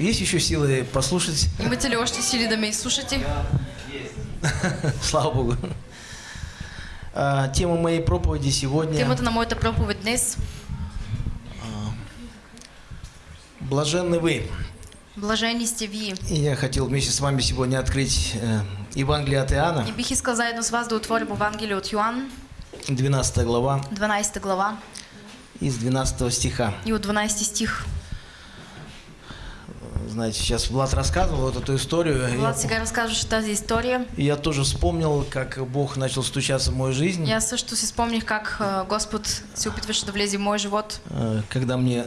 Есть еще силы послушать? Имате ли още сили да ме изслушате? Слава Богу. А, Тема моей проповеди сегодня Темата на моята проповед днес «Блаженны вы». Блажени сте вие. И я хотел вместе с вами сегодня открыть э, Евангелие от Иоанна, И бих искал заедно с вас да отворим Евангелие от Йоан, 12 глава, 12 глава из 12 стиха. и от 12 стих. Знаете, сейчас Влад рассказывал вот эту историю. Влад я, сега разкажеше тази история. и я тоже вспомнил, как Бог начал стучаться в мою жизнь, аз също си спомних как а, Господ се опитваше да влезе в мой живот, э, когда мне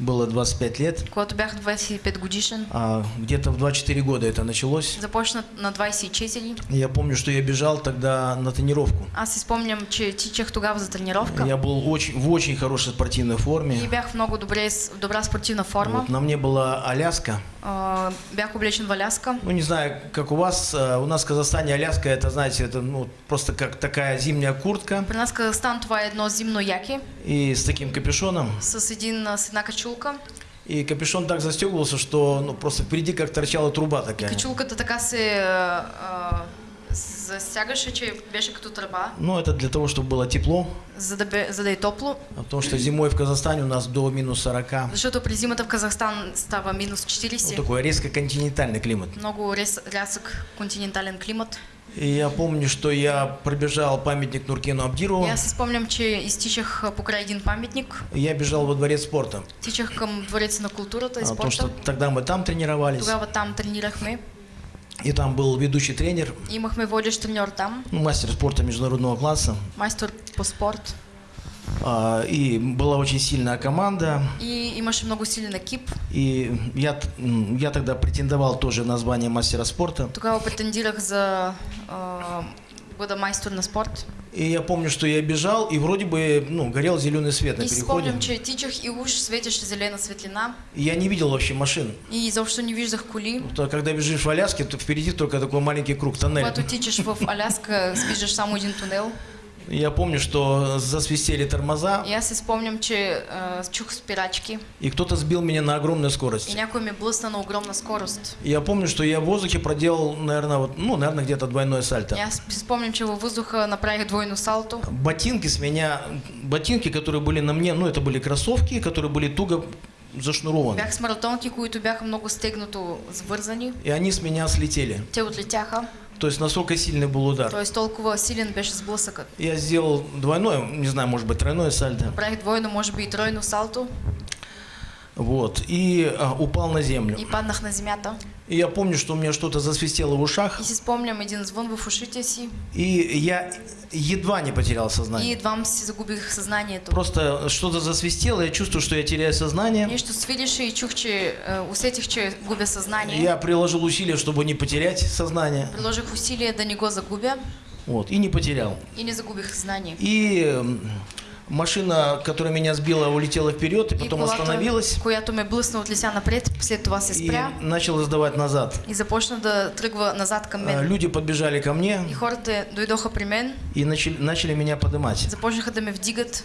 было 25 лет. когато бях 25 годишен. А где-то в 24 года это началось. Започна на 24. И Я помню, что я бежал тогда на тренировку. Аз спомням, че тичах тогава за тренировка. Я был очень, в очень хорошей спортивной форме. И бях в много добре, добра спортивна форма. Вот, на мне была Аляска. А, бях облечен в Аляска. Ну, не знаю, как у вас. э, У нас в Казахстане Аляска, это, знаете, это ну, просто как такая зимняя куртка При нас Казахстан това е едно зимно яки и с таким капюшоном. с, един, с една качулка. И капюшон так застегивался, что ну, просто впереди как торчала труба И такая. качулката така се а, а, застягаше, че беше като тръба, Ну, это для того, чтобы было тепло. за да, бе, за да е топло. А Потому что зимой в Казахстане у нас до минус 40. Защото през зимата в Казахстан става минус Вот 40. такой резко континентальный климат. Много рез, рязък континентален климат. И я помню, что я пробежал памятник Нуркену Абдирову. И си спомням, че изтичах а, покрай един паметник. Я бежал во дворец спорта. Тичах към двореца на културата и А, Потому что спорта. тогда мы там тренировались. Тогава там тренирахме. И там был ведущий тренер, Имахме водещ треньор там, ну, мастер спорта международного класса. майстор по спорт. А, И была очень сильная команда. И имаше много силен екип. И я, я тогда претендовал тоже на звание мастера спорта. Тогава претендирах за а, бъда майстор на спорт. И я помню, что я бежал, и вроде бы ну, горел зеленый свет на И переходе. спомням, че тичах и уж светеше зелена светлина. И я не видел вообще машин. И изобщо не виждах коли. То, когда бежишь в Аляске, то впереди только такой маленький круг, тоннель. Когато тичаш в Аляска, виждаш само един тунел. И Я помню, что засвистели тормоза, И аз си спомням, че а, чух спирачки. и кто-то сбил меня на огромную И скорость. някой ме блъсна на огромна скорост. И я помню, что я в воздухе проделал, наверное, вот, ну, наверное, где-то двойное сальто. И аз спомням, че във въздуха направих двойно салто. Ботинки с меня, ботинки, которые были на мне, ну, это были кроссовки, которые были туго зашнурованы. Бях с маратонки, които бяха много стегнато свързани. И они с меня слетели. Те отлетяха. То есть настолько сильный был удар. Т.е. толкова силен беше сблъсъкът. Я сделал двойное, не знаю, может быть, тройное сальто. Правих двойно, може би и тройно салто Вот. И а, упал на землю. и паднах на земята. И я помню, что у меня что-то засвистело в ушах. И спомням един звън в ушите си И я едва не потерял и сознание. едвам си загубих съзнанието. Просто что-то засвистело, я чувствую, что я теряю сознание. Нещо свирише и чух, че е, усетих, че губя съзнание. Я приложил усилия, чтобы не потерять сознание. Приложих усилие да не го загубя Вот. И не потерял. и не загубих съзнание. И машина, которая меня сбила, улетела вперед и И потом колата, остановилась която ме блъсна отлися напред, след това се и спря начала сдавать назад. и започна да тръгва назад към А, мен. Люди подбежали ко мне И хората дойдоха при мен, и начали, начали меня поднимать. започнаха да ме вдигат.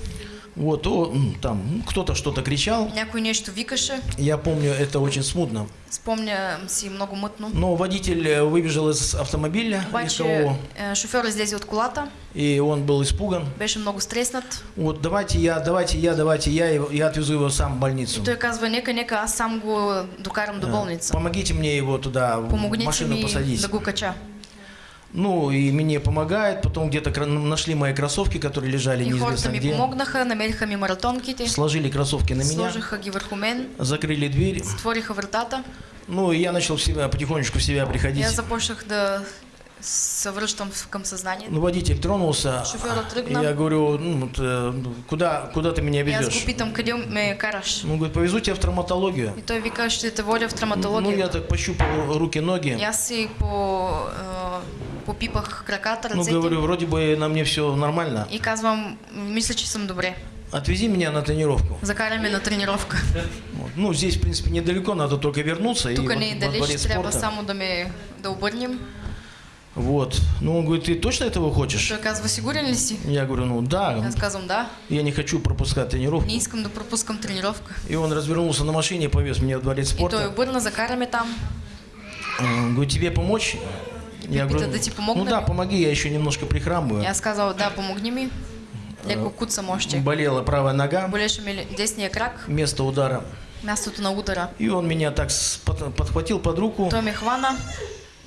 Вот, о, там кто-то что-то кричал. Някой нещо викаше. Я помню это очень смутно. Спомням си много мътно. Но водитель э, выбежал из автомобиля Обаче е, шофьор излезе от колата, и он был испуган. беше много стреснат. Вот, давайте я, давайте я, давайте я, я отвезу его сам в больницу. И той казва, нека, нека аз сам го докарам до Э, болница. Помогите мне его туда, в Помогните машину ми посадить. да го кача. Ну, и мне помогает, потом где-то нашли мои кроссовки, которые лежали И неизвестно где. помогнаха, намериха ми маратонките, Сложили кроссовки на меня, сложиха ги върху мен, закрыли дверь. затвориха вратата. Ну, и я начал в себя, потихонечку в себя приходить. аз започнах да се връщам в- към съзнанието. Ну, водитель тронулся. Тръгна. я говорю, ну, э, куда, куда ты меня аз везешь? го питам, къде ме караш? Ну, говорит, повезу тебя в травматологию. И той вика, ще те водя в Ну, травматология. я так пощупал руки, ноги. аз си по, а, попипах краката, Ну, говорю, вроде бы на мне все нормально. И казвам, мисля, че съм добре. Отвези меня на тренировку. Закарай ме на тренировка. Вот. Ну, здесь, в принципе, недалеко, надо только вернуться. и во- не далеч, спорта. само да ме да обърнем. Вот. Ну, он говорит, ты точно этого хочешь? Той казва, сигурен ли си? Я говорю, ну да, Аз казвам да. я не хочу пропускать тренировку. Не искам да пропускам тренировка. И он развернулся на машине и повез меня в дворец И той спорта. обърна, закара ме там. Он говорит, тебе помочь? Я говорю, да ти помогна ну да, помоги, я еще немножко прихрамываю. аз казал, да, помогни ми. Леко куцам още. Болела правая нога, Болеше ми десния крак, место удара. мястото на удара. И он меня так подхватил под руку, Той ме хвана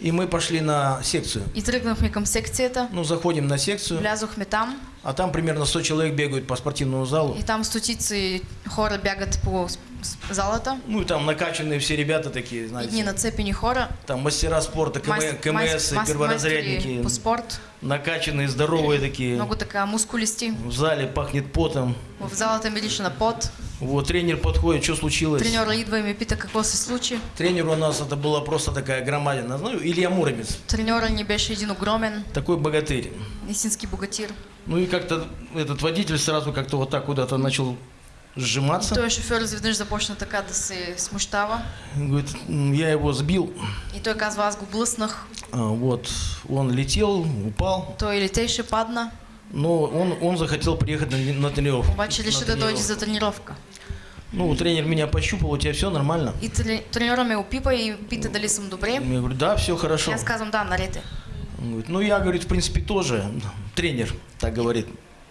и мы пошли на секцию. и тръгнахме към секцията. Ну, заходим на секцию, Влязохме там а там примерно 100 человек бегают по спортивному залу. и там стотици хора бягат по залата. Ну, и там накачанные все ребята такие, знаете. нацепени хора, Там мастера спорта, КМ, мас- КМС, мас- перворазрядники. по спорт, Накачанные, здоровые такие. много така мускулисти. В зале пахнет потом. В мирише на пот. Вот тренер подходит, что случилось? Треньора идва и ме пита какво се случи. Тренер у нас это была просто такая громадина. Ну, Илья Муромец, Треньора ни беше един огромен, такой богатырь. истински богатир. Ну и как-то этот водитель сразу как-то вот так куда-то начал сжиматься. Той шофьор изведнъж започна така да се смущава. Говорит, «М, я его сбил. И той казва, аз го блъснах. А, Вот, он летел, упал, Той летеше, падна, но он, он захотел приехать на, на тренировку. обаче На реши да дойде за тренировка. Ну, тренер меня пощупал, у тебя все нормально? И треньора ме опипа и пита дали съм добре. Я говорю, да, все хорошо. аз казвам, да, наред е. Он говорит, ну я, говорит, в принципе тоже тренер, так говорит.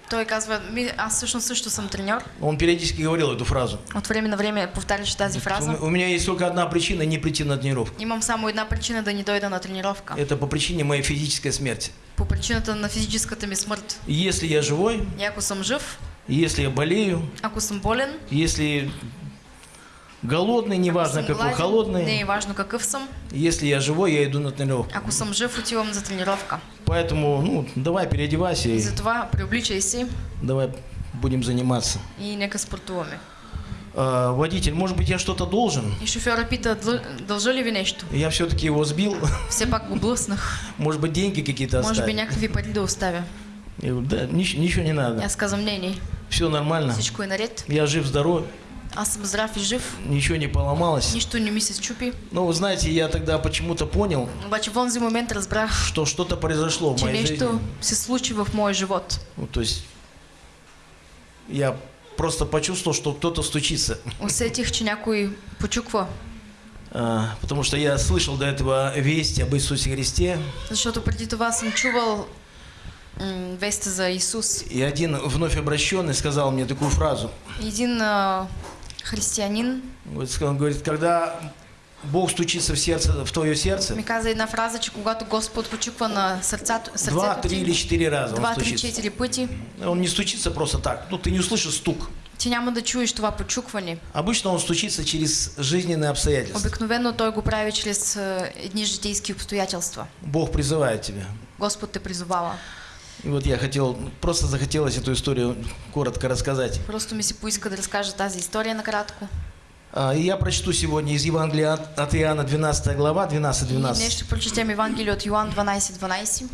Той казва, аз всъщност също съм треньор. Он периодически говорил эту фразу. От време на време повтаряше тази фраза. У, у меня есть только одна причина не прийти на тренировку. Имам само една причина да не дойда на тренировка. Это по причине моей физической смерти. По причината на физическата ми смърт. Если я живой, И ако съм жив, если я болею, ако съм болен, если голодный, неважно какой, не холодный, е важно какъв съм, если я живой, я иду на тренировку. ако съм жив, отивам за тренировка. Поэтому, ну, давай переодевайся И и затова приобличай си давай будем заниматься. и нека спортуваме. А, водитель, может быть, я что-то должен? И шофьора пита, «Дъл- дължа ли нещо? Я все-таки его сбил. Все пак го блъснах. Может быть, деньги какие-то Може би оставить? някакви пари да оставя. Я говорю, да, нич- ничего не И надо. Аз казвам, не, не, Все нормально. всичко е наред. Я жив-здоров, Аз съм здрав и жив. ничего не поломалось. Нищо не ми се щупи. Но вы знаете, я тогда почему-то понял, Обаче в онзи момент разбрах, что что-то произошло в че моей жизни. се случи в моя живот. Ну, то есть я просто почувствовал, что кто-то стучится. Усетих, че някой почуква. А, потому что я слышал до этого весть об Иисусе Христе, Защото преди това съм чувал м, веста за Исус. и один вновь обращенный сказал мне такую фразу. Един ска- Он говорит, когда Бог стучится в сердце, в твое сердце, ми каза една фраза, че когато Господ почуква на сърцето, два, три или четыре раза он два, три, четири пъти, Он не стучится просто так. Ну, ты не услышишь стук. ти няма да чуеш това почукване. Обычно он стучится через жизненные обстоятельства. Обикновено той го прави чрез а, едни житейски обстоятелства. Бог призывает тебя. Господ те призовава. И вот я хотел, просто захотелось эту историю коротко рассказать. Просто ми се поиска да разкажа тази история накратко. А, И я прочту сегодня из Евангелия от- от Иоанна 12 глава, И днес 12-12. ще прочетем Евангелие от Йоан 12.12.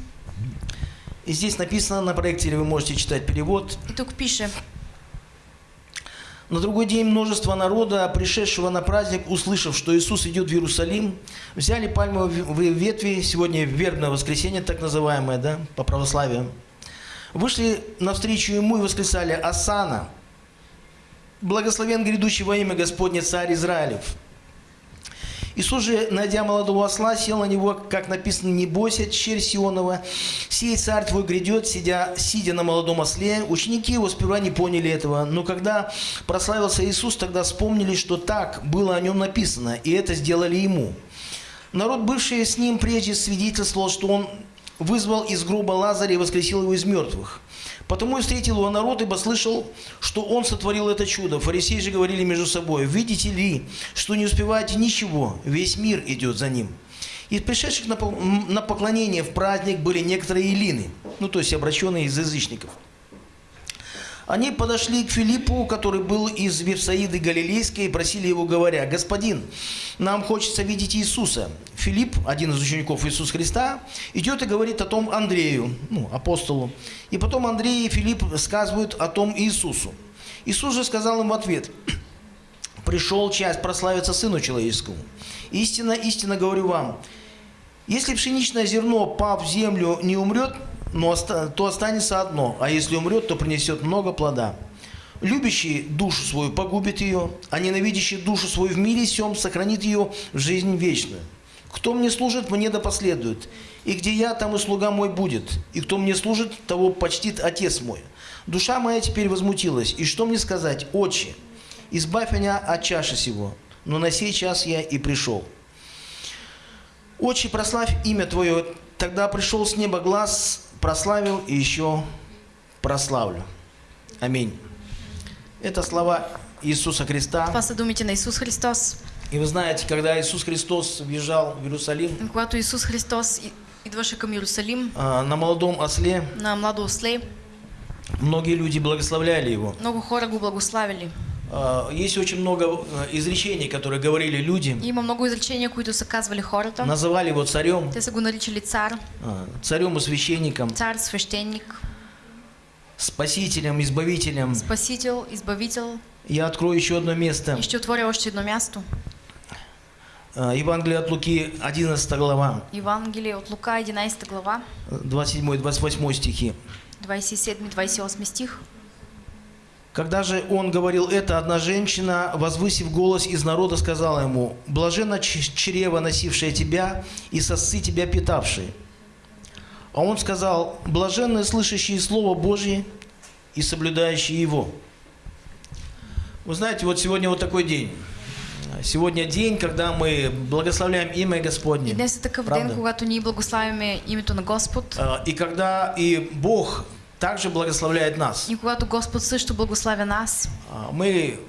И здесь написано на проекте, или вы можете читать перевод. И тук пише, На другой день множество народа, пришедшего на праздник, услышав, что Иисус идет в Иерусалим, взяли пальмовые ве- ветви, сегодня вербное воскресенье, так называемое, да, по православию, вышли навстречу ему и восклицали «Асана! Благословен грядущий во имя Господне царь Израилев!» Иисус же, найдя молодого осла, сел на него, как написано, «Не бойся, черь Сионова, сей царь твой грядет, сидя, сидя на молодом осле». Ученики его сперва не поняли этого, но когда прославился Иисус, тогда вспомнили, что так было о нем написано, и это сделали ему. Народ, бывший с ним прежде, свидетельствовал, что он вызвал из гроба Лазаря и воскресил его из мертвых. Потому и встретил его народ, ибо слышал, что он сотворил это чудо. Фарисеи же говорили между собой, видите ли, что не успеваете ничего, весь мир идет за ним. Из пришедших на поклонение в праздник были некоторые илины, ну то есть обращенные из язычников. Они подошли к Филиппу, который был из Вифсаиды Галилейской, и просили его, говоря, «Господин, нам хочется видеть Иисуса». Филипп, один из учеников Иисуса Христа, идет и говорит о том Андрею, ну, апостолу. И потом Андрей и Филипп сказывают о том Иисусу. Иисус же сказал им в ответ, «Пришел час прославиться Сыну Человеческому. Истинно, истинно говорю вам, Если пшеничное зерно, пав в землю, не умрет, но то останется одно, а если умрет, то принесет много плода. Любящий душу свою погубит ее, а ненавидящий душу свою в мире сем сохранит ее в жизнь вечную. Кто мне служит, мне да последует. И где я, там и слуга мой будет. И кто мне служит, того почтит Отец мой. Душа моя теперь возмутилась. И что мне сказать? Отче, избавь меня от чаши сего. Но на сей час я и пришел. Отче, прославь имя Твое. Тогда пришел с неба глаз, прославил и еще прославлю. Аминь. Это слова Иисуса Христа. Това са думите на Исус Христос. И вы знаете, когда Иисус Христос въезжал в Иерусалим Когато Исус Христос идваше към Иерусалим а, на молодом осле, на младо осле, многие люди благословляли его. много хора го благославили. А, Есть очень много а, изречений, которые говорили люди, има много изречения, които са казвали хората. называли его царем, Те са го наричали цар, а, царем и священником, цар, свещеник, спасителем, избавителем. спасител, избавител. Я открою еще одно место. И ще отворя още едно място. А, Евангелие от Луки, 11 глава, Евангелие от Лука, 11 глава, 27-28 стихи. 27-28 стих. Когда же он говорил это, одна женщина, возвысив голос из народа, сказала ему, «Блаженно чрево, носившее тебя, и сосцы тебя питавшие». А он сказал, «Блаженны слышащие Слово Божье и соблюдающие его». Вы знаете, вот сегодня вот такой день. Сегодня день, когда мы благословляем имя И Господне. днес е такъв Правда. ден, когато ние благославяме името на Господ. А, И когда и Бог также благословляет нас. И когато Господ също благославя нас, А, Мы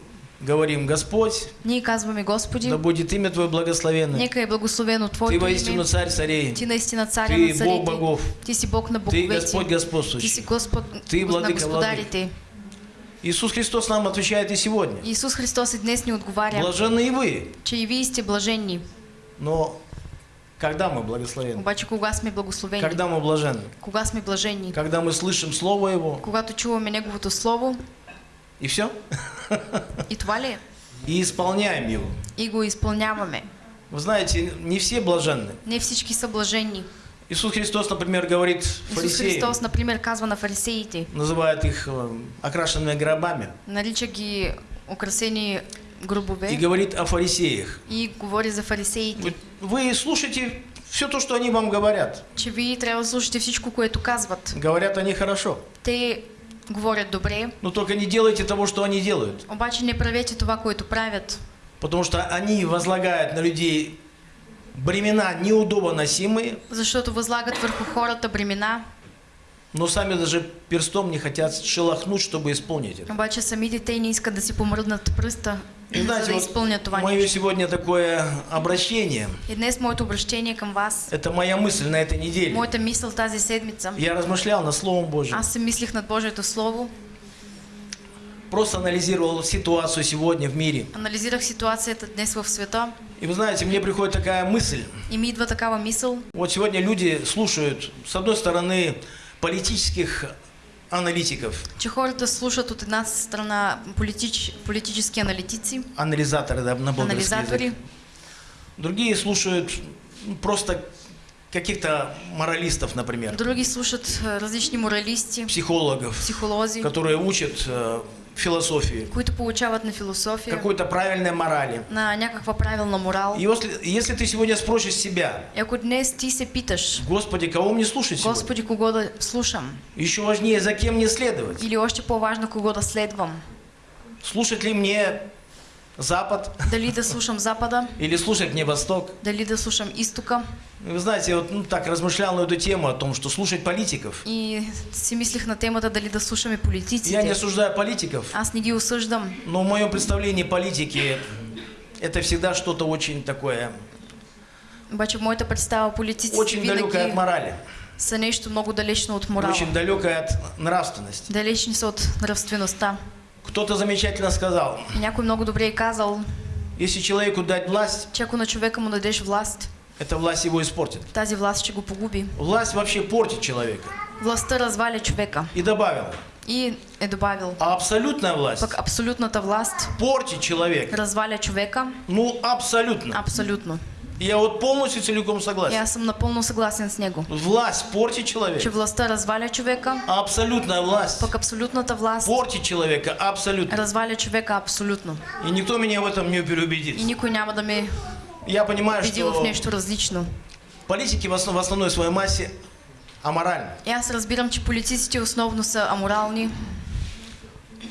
говорим, Господь, ние казваме Господи, Да будет имя Твое благословенно. нека е благословено Ты Твоето воистину царь царей. Ти наистина царя Ты на царите. Бог богов. Ти си Бог на Ты боговете. Господь Ти си господствующий. Господ Ты на владыка господарите. Иисус Христос нам отвечает и сегодня. Исус Христос и днес ни отговаря, Блаженны и вы. че и сте блаженни. Но когда мы благословенны? Обаче кога сме благословени? Когда мы блаженны? Кога сме блаженни? Когда мы слышим Слово Его. Когато чуваме Неговото Слово И все? и това ли? И исполняем Его. И го изпълняваме. Вы знаете, не все блаженны. Не всички са блаженни. Иисус Христос, например, говорит Исус фарисеям, Христос, например, казва на фарисеите, называет их э, окрашенными гробами, нарича ги украсени и гробове говорит о фарисеях. и говори за фарисеите, Вы- слушайте все то, что они вам говорят. че вие трябва да слушате всичко, което казват. Говорят они хорошо. Те говорят добре, Но только не делайте того, что они делают. обаче не правете това, което правят. Потому что они возлагают на людей бремена неудобоносимые, Защото възлагат върху хората бремена, но сами даже перстом не хотят шелохнуть, чтобы исполнить это. обаче самите те не искат да си помръднат пръста, И знаете, да вот изпълнят това мое сегодня такое обращение, И днес моето обращение към вас, это моя мысль на этой неделе. моята мисъл тази седмица, Я размышлял над Словом Божьим, аз се мислих над Божието Слово, просто анализировал ситуацию сегодня в мире. анализирах ситуацията днес в света И вы знаете, мне приходит такая мысль. и ми идва такава мисъл, Вот сегодня люди слушают, с одной стороны, политических аналитиков, че хората слушат от една страна политич, политически аналитици, анализаторы да, на язык. анализатори, Другие слушают ну, просто каких-то моралистов, например, други слушат а, различни моралисти, психологов, психолози, которые учат э, философии, които получават на философия, какой-то правильной морали. на някаква правилна морал. И если, если ты сегодня спросишь себя, ако днес ти се питаш, Господи, кого мне слушать сегодня? Господи, кого да слушам? Еще важнее, за кем мне следовать? Или още по-важно, кого да следвам? Слушать ли мне Запад Дали да слушам Запада, или слушать мне Восток? дали да слушам Изтока. И Вы знаете, вот ну, так размышлял на эту тему о том, что слушать политиков. И си мислих на темата дали да слушаме Я не политиците. осуждаю политиков, Аз не ги осъждам, но в моем представлении политики это всегда что-то очень такое, обаче в моята представа политиците очень далекое от морали, са нещо много далечно от морала. очень далекое от нравственности. Далечни са от нравственността. Кто-то замечательно сказал, И някой много добре е казал, если человеку дать власть, че ако на човека му дадеш власт, эта власть его испортит. тази власт ще го погуби. Власть вообще портит человека. Властта разваля човека. И добавил, И е добавил, а абсолютная власть пък абсолютната власт портит человека. разваля човека Ну, абсолютно. абсолютно. Я вот полностью целиком И согласен. аз съм напълно съгласен с него. Власть портит Че человека. властта разваля човека, Абсолютная власть пък абсолютната власт портит человека абсолютно. разваля човека абсолютно. И никто меня в этом не И переубедит. никой няма да ме Я понимаю, убеди в что нещо различно. политики в основ- в основной своей массе аморальны. И аз разбирам, че политиците основно са аморални.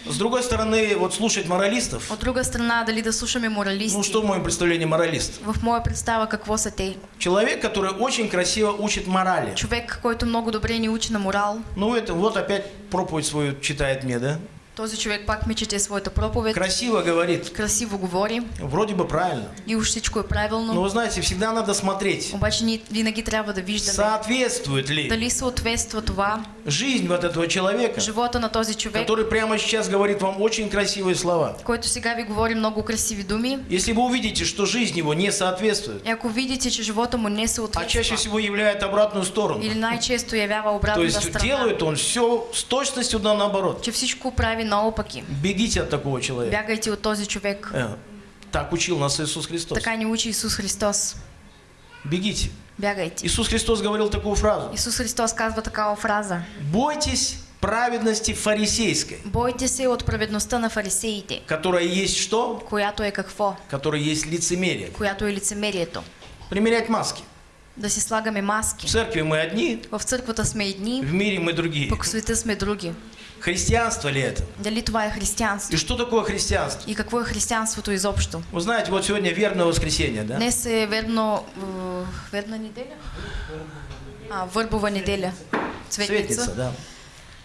С другой стороны, вот слушать моралистов, От друга страна, дали да слушаме моралисти. ну что в моем представлении моралист? В моя представа какво са те? Человек, который очень красиво учит морали. Човек, който много добре ни учи на морал. Ну это вот опять проповедь свою читает мне, да? Този човек пак ми чете своята проповед. Красиво говорит, Красиво говори вроде бы правильно. и уж всичко е Но правилно. вы знаете, всегда надо смотреть, Обаче ние винаги трябва да виждаме соответствует ли дали съответства това жизнь вот этого человека, живота на този човек, который прямо сейчас говорит вам очень красивые слова. който сега ви говори много красиви думи. Если вы увидите, что жизнь его не соответствует, И ако видите, че живота му не а чаще всего являет обратную сторону, или най-често явява то обратната есть страна, делает он все с точностью да наоборот. че всичко прави наопаки. Бегите от такого человека. Бягайте от този човек. Э, Так учил нас Иисус Христос. Така ни учи Исус Христос. Бегите. Бягайте. Иисус Христос говорил такую фразу. Исус Христос казва такава фраза. Бойтесь праведности фарисейской, Бойте се от праведността на фарисеите, которая есть что? която е какво? Которая есть лицемерие. Която е лицемерието. Примерять маски. Да си слагаме В маски. церкви мы одни, В църквата сме едни, в мире мы другие. пък в света сме други. Христианство ли это? Дали това е християнство? И что такое христианство? И какво е християнството изобщо? Вы знаете, вот сегодня верное воскресенье, да? Днес е верно... е, Верна неделя? А, върбова неделя. Светница, Цветница. да.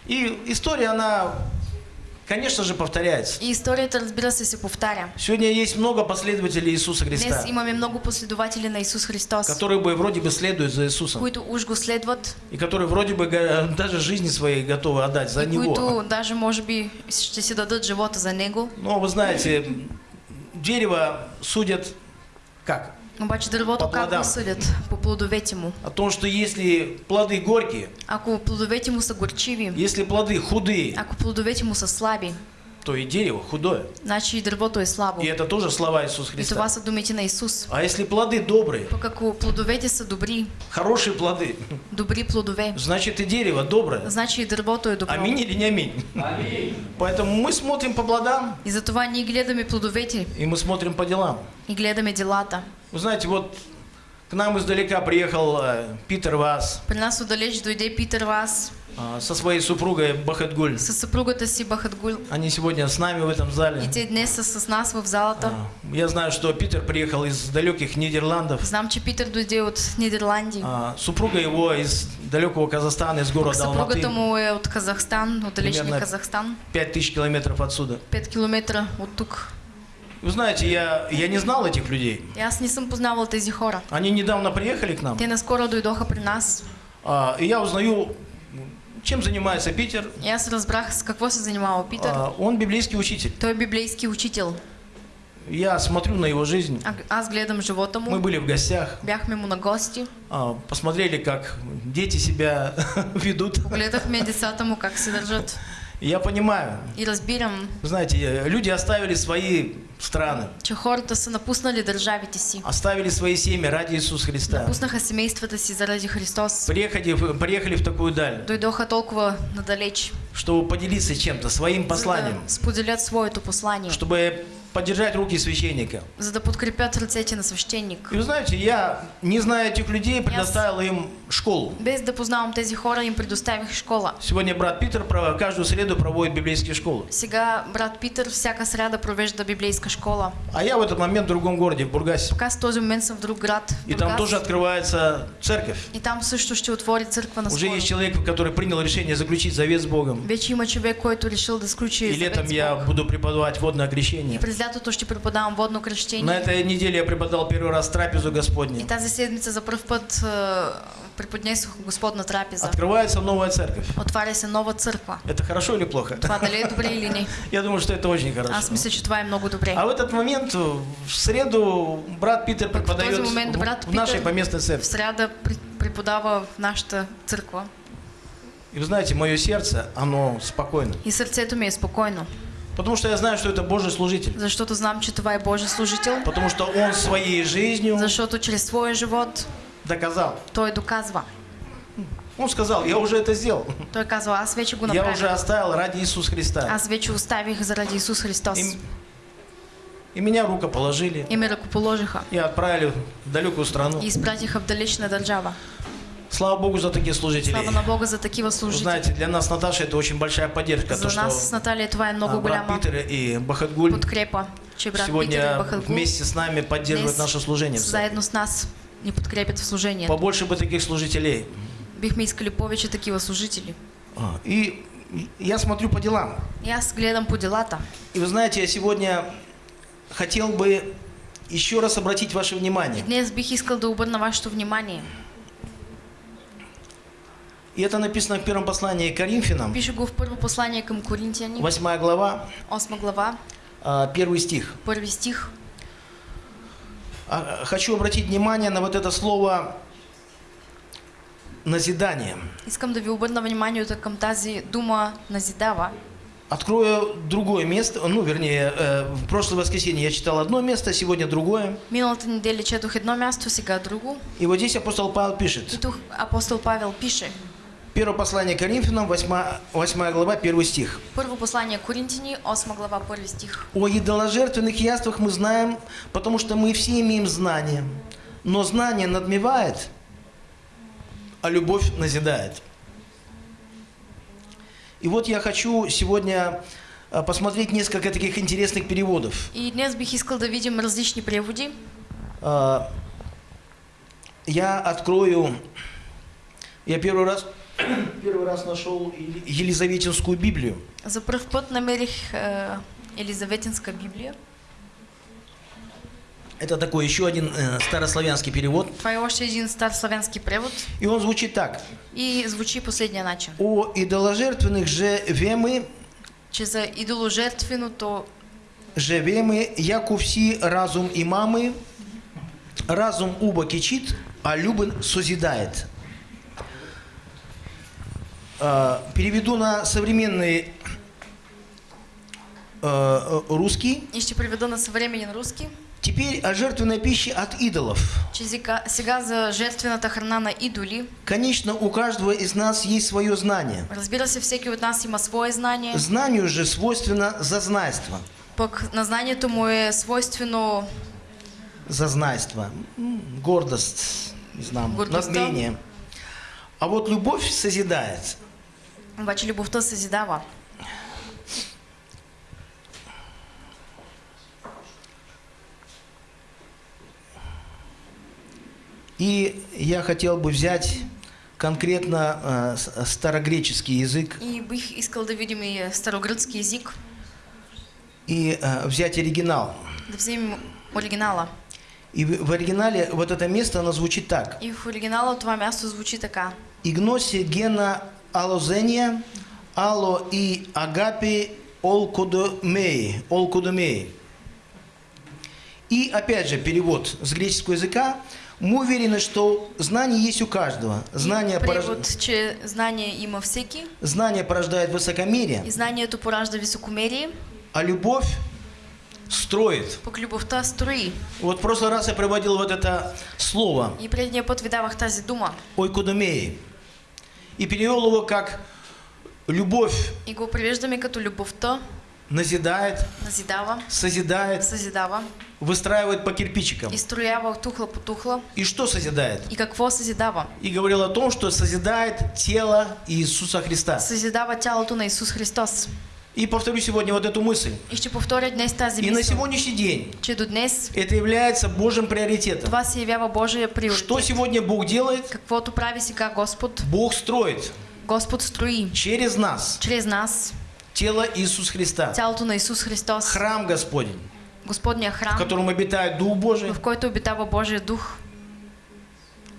И история, она, конечно же, повторяется. И историята, разбира се, се повтаря. Сегодня есть много последователей Иисуса Днес Христа, имаме много последователи на Исус Христос, которые бы вроде бы следуют за Иисусом, които уж го следват и которые вроде бы даже жизни своей готовы отдать за и Него. които даже може би ще си дадат живота за Него. Но вы знаете, дерево судят как? Обаче дървото По как плодам. го съдят? По плодовете му. О том, что если плоды горькие, Ако плодовете му са горчиви, если плоды худые, ако плодовете му са слаби, то и дерево худое. значи и дървото е слабо. И это тоже слова Иисуса И това Христа. са думите на Исус. А если плоды добрые, Пък ако плодовете са добри, хорошие плоды, добри плодове, значит и дерево доброе. значи и дървото е добро. Аминь или не аминь? Поэтому мы смотрим по плодам, И затова ние гледаме плодовете и мы смотрим по делам. и гледаме делата. Вы знаете, вот к нам издалека приехал э, Питер Вас При нас отдалеч дойде Питър Вас э, со своей супругой Бахатгуль. със съпругата си Бахатгул. Они сегодня с нами в этом И зале. те днес са с нас в залата. А, Я знаю, что Питер приехал из далеких Нидерландов. Знам, че Питър дойде от Нидерландия. А, Супруга его из далекого Казахстана, из города Алматы. му е от Казахстан, от далечния Примерно- Казахстан. 5000 километров отсюда. 5 километра от тук. Вы знаете, я, я не знал этих людей. Аз не съм познавал тези хора. Они недавно приехали к нам. Те наскоро дойдоха при нас. а, и я узнаю, чем занимается Питер. И аз разбрах с какво се занимава Питър. А, он библейский учитель. Той е библейски учител. Я смотрю на его жизнь. А, аз гледам живота Мы были в гостях, Бяхме му на гости. а, посмотрели, как дети себя ведут. Гледахме децата му как се държат. Я понимаю, И разбирам, вы знаете, люди оставили свои страны, че хората са напуснали държавите си. оставили свои семьи ради Иисуса Христа. Напуснаха семействата си заради Христос. Приехали, приехали в такую даль, Дойдоха толкова надалеч. чтобы поделиться чем-то, своим посланием, да споделят своето послание. чтобы поддержать руки священника. За да подкрепят ръцете на свещеник. И вы знаете, я, не зная этих людей, предоставил им школу. Без да познавам тези хора, им предоставих школа. Сегодня брат Питер каждую среду проводит библейские школы. Сега брат Питър всяка сряда провежда библейска школа. А я в этот момент в другом городе, в Бургасе. Пък аз в този момент съм в друг град. И там Бургас. тоже открывается церковь. И там също ще отвори църква на Уже есть человек, который принял решение заключить завет с Богом. Вече има човек, който решил да сключи И летом я буду преподавать водное И крещение. през лятото ще преподавам водно На кръщение. этой неделе я преподал первый раз трапезу И Господню. тази седмица за първ път е, преподнесох Господна трапеза. Открывается новая церковь. Отваря се нова църква. Это хорошо или плохо? Това дали е добре или не? Я думаю, что это очень Аз хорошо. мисля, че това е много добре. А в этот момент, в среду, брат Питер Пък в преподает момент в- брат в нашей Питер поместной В церкви. сряда при- преподава в нашата църква. И вы знаете, мое сердце, оно спокойно. И сърцето ми е спокойно. Потому что я знаю, что это Божий служитель. Защото знам, че това е Божий служител. Потому что он своей жизнью Защото чрез своя живот доказал. той доказва. Он сказал, я уже это сделал. Той казва, аз вече го Я уже оставил ради Иисуса Христа. Аз вече оставих заради Исус Христос. И, и меня рукоположили И ме ръкоположиха. и отправили в далекую страну. И изпратиха в далечна държава. Слава Богу за таких служителей. Слава на Бога за такива служители. Знаете, для нас, Наташа, это очень большая поддержка. За то, нас с е а, много брат голяма Питер и Бахатгуль подкрепа, сегодня вместе с нами поддерживают наше служение. заедно с нас ни подкрепят в служението. Побольше бы таких служителей. Бихме искали повече такива служители. А, И я смотрю по делам. И аз гледам по делата. И вы знаете, я сегодня хотел бы еще раз обратить ваше внимание. днес бих искал да обърна вашето внимание. И это написано в первом послании к Коринфянам, Пише го в първо послание към Коринтияни, 8 глава, 8 глава, а, первый стих. първи стих. А, Хочу обратить внимание на вот это слово назидание. Искам да ви обърна вниманието към тази дума назидава. Открою другое место, ну, вернее, э, в прошлое воскресенье я читал одно место, сегодня другое. Миналата неделя четох едно място, сега друго. И вот здесь апостол Павел И пишет. тук апостол Павел пише. Первое послание Коринфянам, 8, 8 глава, 1 стих. Първо послание Коринтини, 8 глава, първи стих. О идоложертвенных яствах мы знаем, потому что мы все имеем знание. Но знание надмевает, а любовь назидает. И вот я хочу сегодня а, посмотреть несколько таких интересных переводов. И днес бих искал да видим различни преводи. А, Я открою, я первый раз, первый раз нашел Ели- Елизаветинскую Библию. За първ път намерих е, Елизаветинска Библия. Это такой еще один э, старославянский перевод. Това е още един стар славянски превод. И он звучит так. И звучи последния начин. О идоложертвенных же вемы, Че за идоложертвеното же вемы, яку всі разум и мамы, разум уба кичит, а любен созидает. А, Переведу на современный э, русский. и ще преведа на съвременен руски. Теперь о жертвенной пище от идолов. Сега за жертвената храна на идоли. Конечно, у каждого из нас есть свое знание. Разбира се, всеки от нас има свое знание. Знанию же свойственно зазнайство. Пък на знанието му е свойствено Зазнайство. Гордость, не знаю, надмение. А вот любовь созидает. Обаче любовта съзидава. И я хотел бы взять конкретно э, старогреческий язык И бих искал да видим и старогръцки език, и э, взять оригинал. да вземем оригинала. И в в оригинале вот это место, оно звучит так. И в оригинала това място звучи така. Игноси гена алозения, ало и агапи олкодомеи. олкодомеи. И опять же перевод с греческого языка. Мы уверены, что знание есть у каждого. Знание, порож- че знание има всеки знание порождает высокомерие, и знанието поражда високомерие, а любовь строит. пък любовта строи. Вот в прошлый раз я приводил вот это слово И предния път ви давах тази дума ойкодомеи. И перевел его как любовь и го превеждаме като любовта назидает, назидава, созидает, съзидава выстраивает по кирпичикам. и строява от тухла по тухла. И что созидает? И какво съзидава? И говорил о том, что созидает тело Иисуса Христа. Съзидава тялото на Исус Христос. И повторю сегодня вот эту мысль. И ще повторя днес тази И на сегодняшний день че до днес это является Божьим приоритетом. това се явява Божия приоритет. Что сегодня Бог делает? Каквото прави сега Господ, Бог строит Господ строи через нас чрез нас тело Иисуса Христа. тялото на Исус Христос, Храм Господень, Господния в храм, котором обитает Дух Божий, в който обитава Божия дух,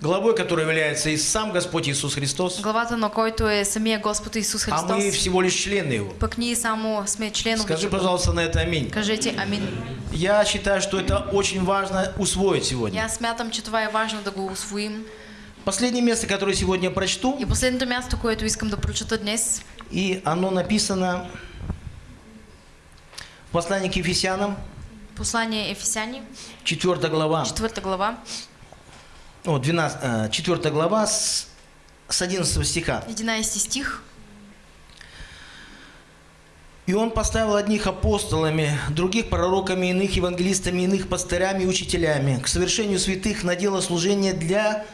главой которой является и сам Господь Иисус Христос, главата на който е самия Господ Исус а мы Христос. всего лишь члены Его. Пък ние само сме членове. Скажи, пожалуйста, на это аминь. Кажете амин. Я считаю, что это очень важно усвоить сегодня. аз смятам, че това е важно да го освоим. Последнее место, которое сегодня прочту, И последното място, което искам да прочета днес, и оно написано Послание к Ефесянам, Послание Ефесяни, 4 глава. 4 глава, О, 12, э, 4 глава с, с 11 стиха. 11 стих. «И он поставил одних апостолами, других пророками, иных евангелистами, иных пастырями и учителями к совершению святых на дело служения для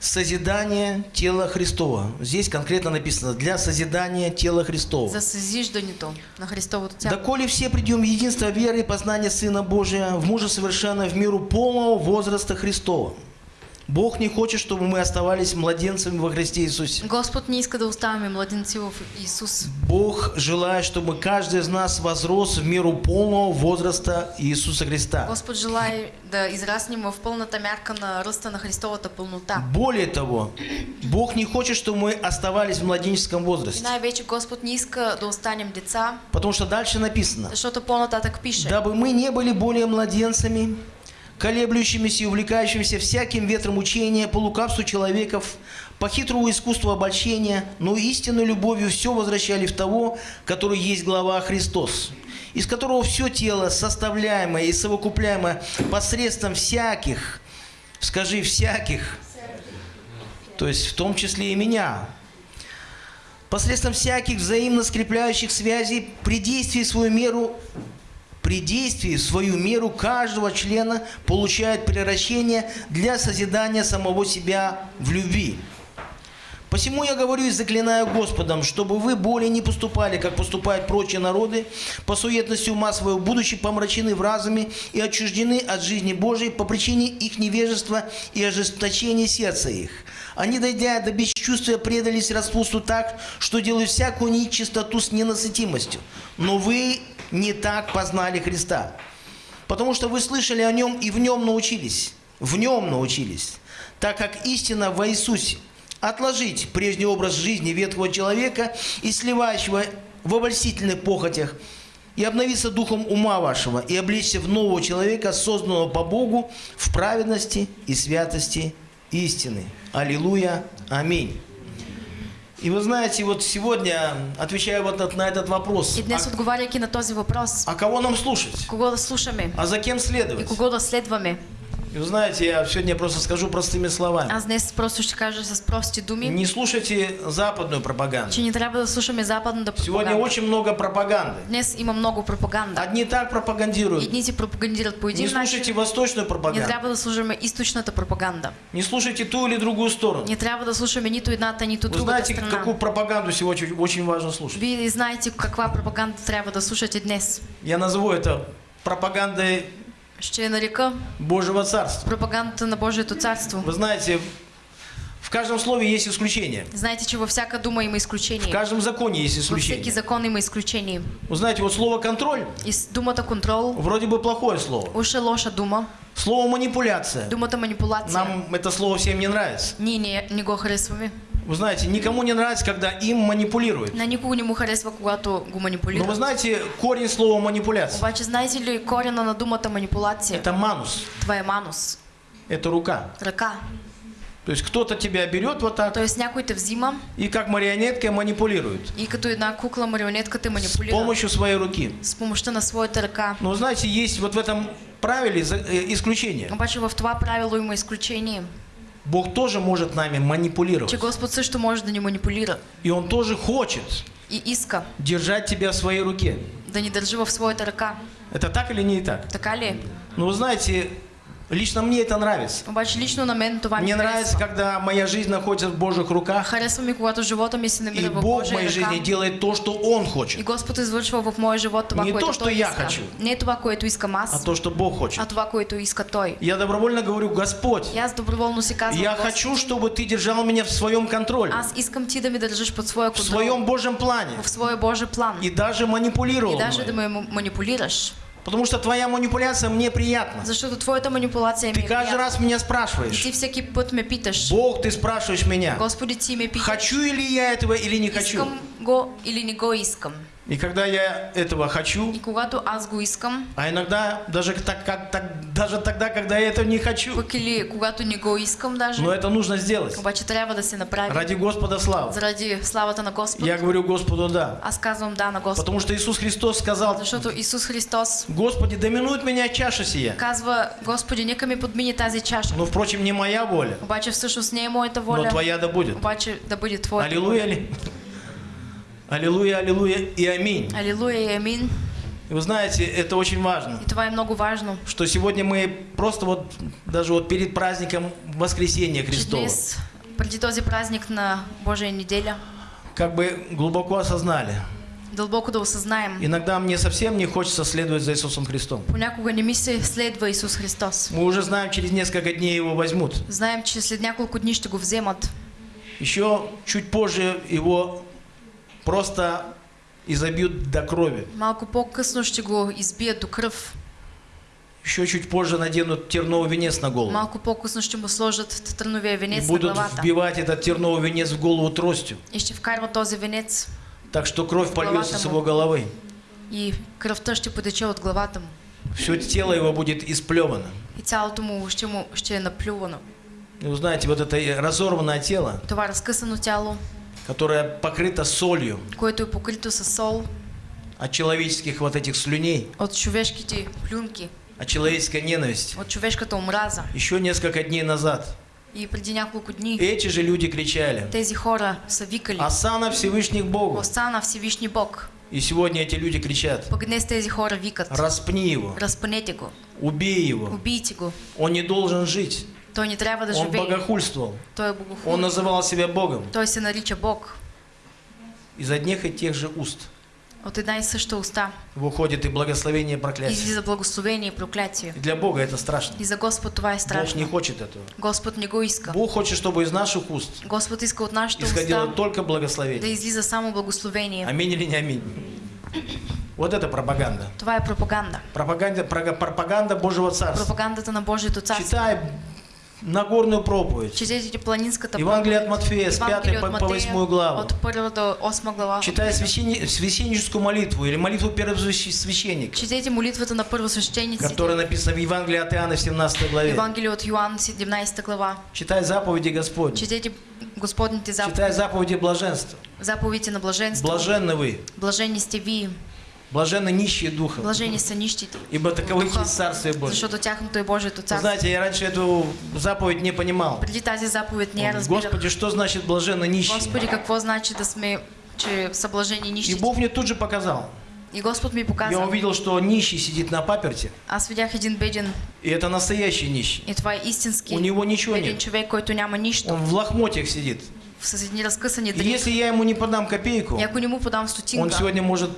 созидания тела Христова». Здесь конкретно написано «для созидания тела Христова». За съзиждането на Христовото тяло. «Доколе все придем в единство веры и познания Сына Божия, в мужа совершенно в миру полного возраста Христова». Бог не хочет, чтобы мы оставались младенцами во Христе Иисусе. Господ не иска да оставаме младенци в Исус. Бог желает, чтобы каждый из нас возрос в меру полного возраста Иисуса Христа. Господ желая да израснем в пълната мярка на ръста на Христовата пълнота. Более того, Бог не хочет, чтобы мы оставались в младенческом возрасте. най-вече Господ не иска да останем деца, Потому что дальше написано, защото по-нататък пише. дабы мы не были более младенцами, колеблющимися и увлекающимися всяким ветром учения, по лукавству человеков, по хитрому искусству обольщения, но истинной любовью все возвращали в того, который есть глава Христос, из которого все тело, составляемое и совокупляемое посредством всяких, скажи всяких, то есть в том числе и меня, посредством всяких взаимно скрепляющих связей при действии свою меру при действии свою меру каждого члена получает превращение для созидания самого себя в любви. Посему я говорю и заклинаю Господом, чтобы вы более не поступали, как поступают прочие народы, по суетности ума своего, будучи помрачены в разуме и отчуждены от жизни Божией по причине их невежества и ожесточения сердца их. Они, дойдя до бесчувствия, предались распусту так, что делают всякую нечистоту с ненасытимостью. Но вы не так познали Христа. Потому что вы слышали о нем и в нем научились. В нем научились. Так как истина во Иисусе. Отложить прежний образ жизни ветхого человека и сливающего в обольстительных похотях, и обновиться духом ума вашего, и облечься в нового человека, созданного по Богу в праведности и святости истины. Аллилуйя. Аминь. И вы знаете, вот сегодня, отвечая вот на этот вопрос, И днес, отговаряйки на този въпрос, а кого нам слушать? кого да слушаме А за кем и следовать? кого да следваме. И вы знаете, я сегодня просто скажу простыми словами. Аз днес просто ще кажа с прости думи, Не слушайте западную пропаганду. че не трябва да слушаме западната Сегодня пропаганда. очень много пропаганды. Днес има много пропаганда. Одни так пропагандируют. Едните пропагандират по Не един слушайте восточную не пропаганду. трябва да слушаме източната пропаганда. Не слушайте ту или другую сторону. Не трябва да слушаме нито едната, нито Вы другата знаете, страна. какую пропаганду сегодня очень- важно слушать? Вие знаете каква пропаганда трябва да слушате днес. Я назову это пропагандой Ще нарека Божьего Царства. пропагандата на Божието царство. Вы знаете, в каждом слове есть исключение. Знаете, че във всяка дума има В каждом законе есть Във всеки исключение. закон има изключение. Вы знаете, вот слово «контроль» И с думата контрол вроде бы плохое слово. уж лоша дума. Слово «манипуляция». Думата манипулация. Нам это слово всем не нравится. Ние не, не го харесваме. Вы знаете, никому не нравится, когда им манипулируют. На никого не му харесва, когато го Но вы манипулират. знаете, корень слова манипуляция Обаче знаете ли корена на думата манипулация? – это манус, е манус. это рука. Ръка. То есть кто-то тебя берет вот так Тоест някой те взима и как марионеткой манипулирует и като една кукла марионетка те с манипулира помощью своей руки. с помощта на своята ръка. Но вы знаете, есть вот в этом правиле э, исключение. Обаче в това правило има изключение, Бог тоже может нами че манипулировать. Господ също може да ни манипулира И Он тоже хочет и иска держать тебя в своей руке. да ни държи в своята ръка. Это так или не так? Така ли? Но вы знаете, лично мне это нравится. Обаче лично на мен това Мне нравится, когда моя жизнь находится в Божьих руках, Харесва ми, когато живота ми се и намира в Бог в моей жизни делает то, что Он И хочет, Господ извършва в моя живот това, Не което то, Той я иска. хочу. Не това, което искам а аз, то, что Бог хочет. а това, което иска Той. Я добровольно говорю, Господь, И аз доброволно си казвам, я хочу, чтобы Ты держал меня в своем контроле, аз искам Ти да ми държиш под своя в контрол, своем Божьем плане, в своя Божий план. и даже И манипулировал даже да ме манипулираш. Потому что Твоя манипуляция мне приятна. Защото твоята манипулация ми Ты е каждый раз меня И спрашиваешь, ти всеки път ме питаш, Бог, Ты спрашиваешь меня, Господи, ти ме питаш, хочу ли я этого или не хочу. искам го или не го искам. И когда я этого хочу, И когато аз го искам, а иногда даже, так, как, так, даже тогда, когда я этого не хочу, пък или когато не го искам даже, но это нужно сделать. обаче трябва да се направи. Ради Господа слава. Заради славата на Господ. Я говорю Господу да. Аз казвам да на Господ. Потому что Иисус Христос сказал, Защото Исус Христос Господи, доминует меня чаша сия. казва, Господи, нека ми подмине тази чаша. Но, впрочем, не моя воля, Обаче всъщност не е моята но воля, Твоя да будет. обаче да бъде Твоята Аллилуйя ли? Аллилуйя, аллилуйя и аминь. воля. Алилуя и амин. И вы знаете, это очень важно, И това е много важно. что сегодня мы просто вот, даже вот перед праздником Воскресения Христова, преди този празник на Божия неделя, как бы глубоко осознали. дълбоко да осъзнаем. Иногда мне совсем не хочется следовать за Иисусом Христом. Понякога не ми се следва Исус Христос. Мы уже знаем, через несколько дней его возьмут. Знаем, че след няколко дни ще го вземат. Еще чуть позже его просто изобьют до крови. Малко по-късно ще го избият до кръв. Еще чуть позже наденут терновый венец на голову. Малко по-късно ще му сложат тръновия И венец на будут главата. вбивать этот терновый венец в голову тростью. И ще вкарват този венец. Так что кровь польется с его головы. И кръвта ще потече от главата му. Все тело его будет исплевано. И цялото му ще, му ще е наплювано. И вы знаете, вот это разорванное тело, Това разкъсано тяло, которое покрыто солью. Което е покрито с сол. От человеческих вот этих слюней, от човешките плюнки, от человеческой ненависти. от човешката омраза. Еще несколько дней назад. И преди няколко дни эти же люди кричали. тези хора са викали. «Осана Всевышних Богу!» Остана Всевишний Бог. И сегодня эти люди кричат. Пък днес тези хора викат. «Распни его, Разпънете го, убей его, убийте го. он не должен жить, Той не трябва да он богохульствовал, Той е он называл себя Богом». Той се нарича Бог. Из одних и тех же уст От една и съща уста выходит и благословение, и проклятие. излиза благословение и проклятие. И для Бога это страшно. И за Господ това е Бог не страшно. хочет этого. Господ не го иска. Бог хочет, чтобы из наших уст Господ иска от нашата исходило уста только да благословение. излиза само благословение. Аминь или не аминь? Вот это пропаганда. Това е пропаганда. Пропаганда, пропаганда Божьего Царства. Пропагандата на Божието царство. Читай Нагорную проповедь. Четете планинската Евангелие от Матфея с Евангелие 5 от по, по Матея 8 главу. От първа до осма глава. Читай священни- священническую молитву или молитву первосвященника, Четете молитвата на първосвещениците. которая написана в Евангелии от Иоанна в 17 главе. Евангелие от Йоанн, 17 глава. Читай заповеди Господни. Четете Господните заповеди. Читай заповеди блаженства. Заповедите на блаженство. Блаженны вы, Блажени сте блаженны нищие духом, Блажени са нищите. ибо таковых Духа. есть Царствие Божие. Защото тяхното е Божието царство. знаете, я раньше эту заповедь не понимал. Преди тази заповед не я разбирах. Господи, что значит блаженно нищие? Господи, какво значи да сме, че са блажени И? Бог мне тут же показал. И Господ ми Я показа. увидел, что нищий сидит на паперте, Аз видях един беден и это настоящий нищий. и това е истински У него ничего беден нет. човек, който няма нищо. Он в лохмотьях сидит. С едни разкъсани И дрехи. если я ему не подам копейку, И ако не му подам он стотинка, сегодня может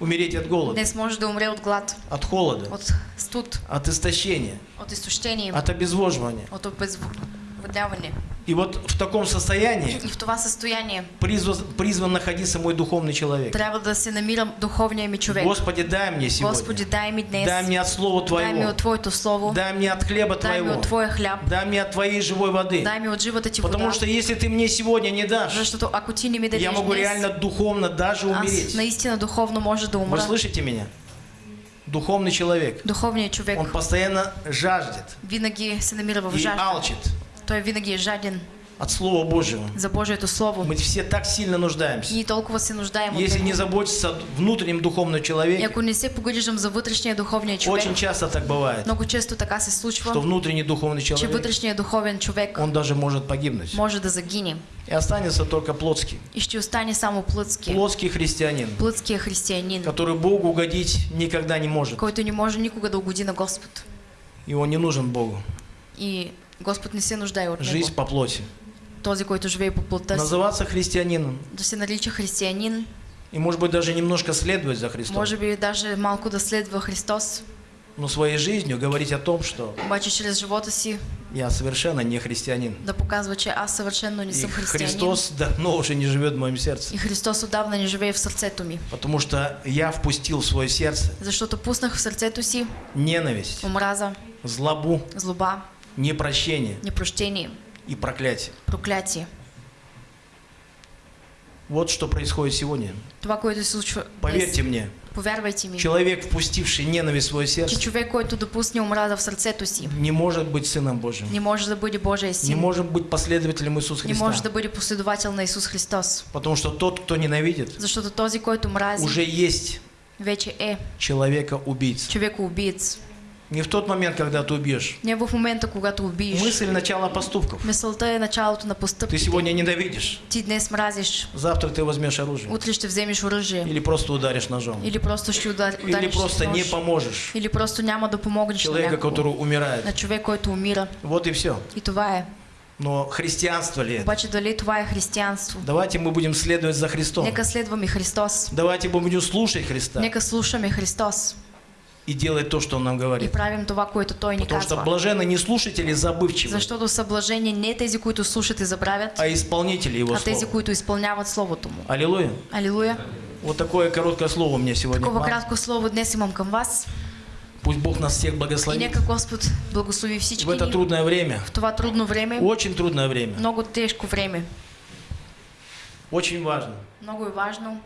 умереть от голода, днес може да умре от глад, от холода, от студ, от истощения, от изтощение, от обезвоживания. от обезводняване. И вот в таком состоянии в това състояние призван, призван находиться мой духовный человек. трябва да се намира духовния ми човек. Господи, дай мне Господи, сегодня. дай ми днес, Дай мне от Слова дай ми Твоего. от Твоето Слово, Дай мне от хлеба дай ми Твоего. от Твоя хляб, Дай мне от Твоей живой воды. дай ми от живата Ти вода. Потому что если Ты мне сегодня не дашь, Защото ако Ти не ми дадеш я могу днес, реально духовно даже аз умереть. наистина духовно може да Вы умра. слышите меня? Духовный человек. Духовният човек Он постоянно жаждет винаги се намира в и алчит Той винаги е жаден от Слова Божьего. за Божието Слово. Мы все так сильно нуждаемся. Ние толкова се нуждаем от Если не заботиться о внутреннем духовном И человеке, ако не се погрижим за вътрешния духовния човек, очень часто так бывает, много често така се что случва, внутренний духовный че человек, вътрешният духовен човек он даже может погибнуть. може да загине И останется только плотский. и ще остане само плътския. Плотский христианин, Плътския християнин, который Богу угодить никогда не может. който не може никога да угоди на Господ. И он не нужен Богу. И Господ не се нуждае от него. Жизнь по плоти. Този, който живее по плътта си. Называться христианином. Да се нарича християнин, И может быть даже немножко следовать за Христом. може би даже малко да следва Христос, Но своей жизнью говорить о том, что обаче чрез живота си я совершенно не христианин. да показва, че аз съвършенно не И съм християнин. Христос давно уже не живет в моем сердце. И Христос отдавна не живее в сърцето ми. Потому что я впустил в свое сердце Защото пуснах в сърцето си ненависть, омраза, злобу, злоба, непрощение непрощение, и проклятие. проклятие. Вот что происходит сегодня. Това, което случва Поверьте мне, повярвайте ми, человек, впустивший ненависть в свое сердце, човек, който допусне омраза в сърцето си, не может быть Сыном Божьим. не може да бъде Божия Не может быть последователем Иисуса не Христа. да бъде последовател на Исус Христос. Потому что тот, кто ненавидит, Защото този, който мрази, уже есть вече е человека-убийца. човекоубиец. Не в тот момент, когда ты убьешь. Не в момента, когато убиеш. Мысль начала поступков. Мисълта е началото на Ты постъпките. сегодня ненавидишь, Ти днес мразиш, завтра ты возьмешь оружие. утре ще вземеш оръжие. Или просто ударишь ножом. Или просто ще удар, Или просто нож. не поможешь Или просто няма да помогнеш на человека, который умирает. На човек, който умира. Вот и все. И това е. Но христианство ли это? Обаче дали това е християнство? Давайте мы будем следовать за Христом. Нека следваме Христос. Давайте мы будем слушать Христа Нека слушаме Христос и делать то, что Он нам и говорит. правим това, което Той ни Потому что казва. блажены не слушатели забывчивы, Защото са блажени не тези, които слушат и забравят, а исполнители Его а тези, слова. които изпълняват Словото Му. Аллилуйя. Алилуя! Вот такое короткое слово мне сегодня. Такова кратко слово днес имам към вас. Пусть Бог нас всех И благословит нека Господ благослови всички в это трудное время. в това трудно време, Очень трудное время. много тежко време. Очень важно, Много важно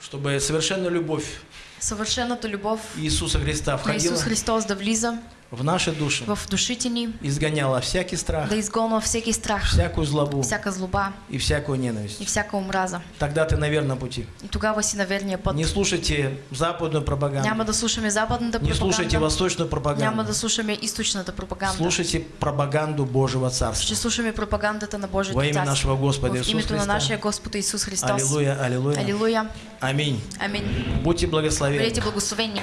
чтобы совершенная любовь съвършената любов Иисуса Христа входила. Исус Христос да влиза в наши души, в душите ни, изгоняла всякий страх, да изгонва всеки страх, всякую злобу всяка злоба и всякую и ненависть. всяка омраза. Тогда ты на верном пути. И тогава си на верния път. Не слушайте западную пропаганду, Няма да слушаме западната не слушайте пропаганда, восточную няма пропаганду. да слушаме източната пропаганда. Слушайте пропаганду Божьего Царства. Ще слушаме пропагандата на Во Божието имя царство. нашего Господа Иисуса името на нашия Христа. Господ Исус Христос. Аллилуйя, аллилуйя. Алилуя. Аминь. Амин. Будьте благословенны. Бъдете благословени.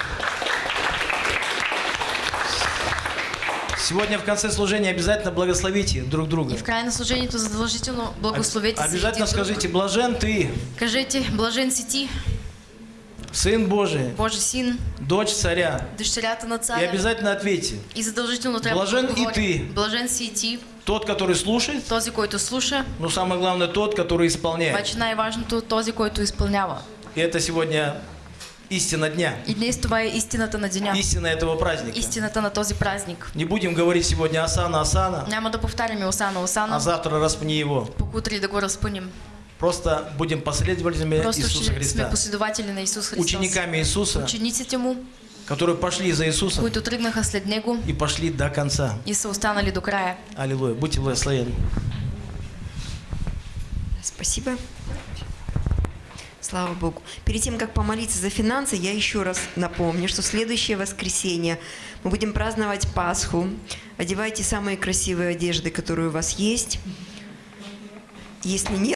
Сегодня в конце служения обязательно благословите друг друга. И в края на служението задължително благословете си Обязательно скажите, блажен ты, Кажете, блажен си ти, Сын Божий, Божи син, дочь царя. дъщерята на И царя. обязательно ответьте, И задължително трябва Блажен и ты. Блажен си и ти, тот, который слушает, този, който слуша, но самое главное, тот, который исполняет. обаче най-важното този, който изпълнява. И это сегодня истина дня, И днес това е истината на деня. истина этого праздника. Истината на този празник. Не будем говорить сегодня Асана, Асана, Няма да повтаряме Осана, а Осана, завтра распни его. пък утре да го разпънем. Просто будем последователями Просто Иисуса Христа. последователи на Исус Христос. Учениками Иисуса, Учениците му, которые пошли за Иисусом които тръгнаха след него и пошли до конца. и са останали до края. Аллилуйя. Будьте благословенны. Спасибо. Слава Богу. Перед тем, как помолиться за финансы, я еще раз напомню, что следующее воскресенье мы будем праздновать Пасху. Одевайте самые красивые одежды, которые у вас есть. Если нет,